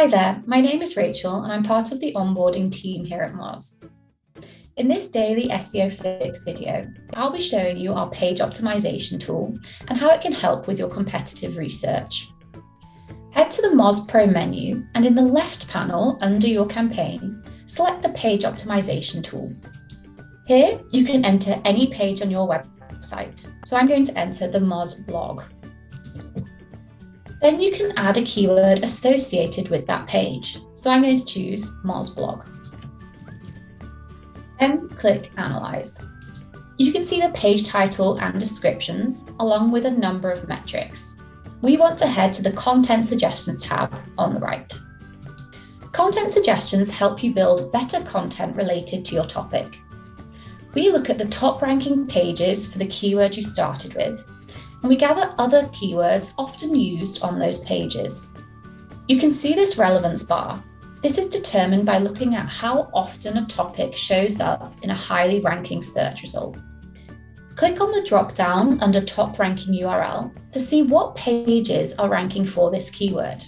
Hi there, my name is Rachel and I'm part of the onboarding team here at Moz. In this daily SEO Fix video, I'll be showing you our page optimization tool and how it can help with your competitive research. Head to the Moz Pro menu and in the left panel under your campaign, select the page optimization tool. Here, you can enter any page on your website. So I'm going to enter the Moz blog. Then you can add a keyword associated with that page. So I'm going to choose Moz blog. Then click Analyze. You can see the page title and descriptions, along with a number of metrics. We want to head to the Content Suggestions tab on the right. Content suggestions help you build better content related to your topic. We look at the top ranking pages for the keyword you started with and we gather other keywords often used on those pages. You can see this relevance bar. This is determined by looking at how often a topic shows up in a highly ranking search result. Click on the drop-down under top ranking URL to see what pages are ranking for this keyword.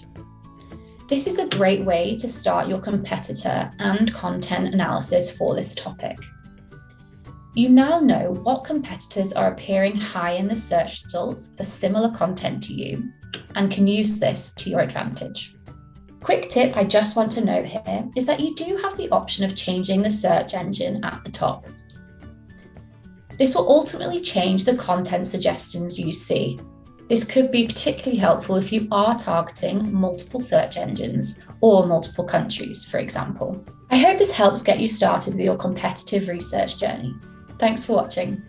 This is a great way to start your competitor and content analysis for this topic. You now know what competitors are appearing high in the search results for similar content to you and can use this to your advantage. Quick tip I just want to note here is that you do have the option of changing the search engine at the top. This will ultimately change the content suggestions you see. This could be particularly helpful if you are targeting multiple search engines or multiple countries, for example. I hope this helps get you started with your competitive research journey. Thanks for watching.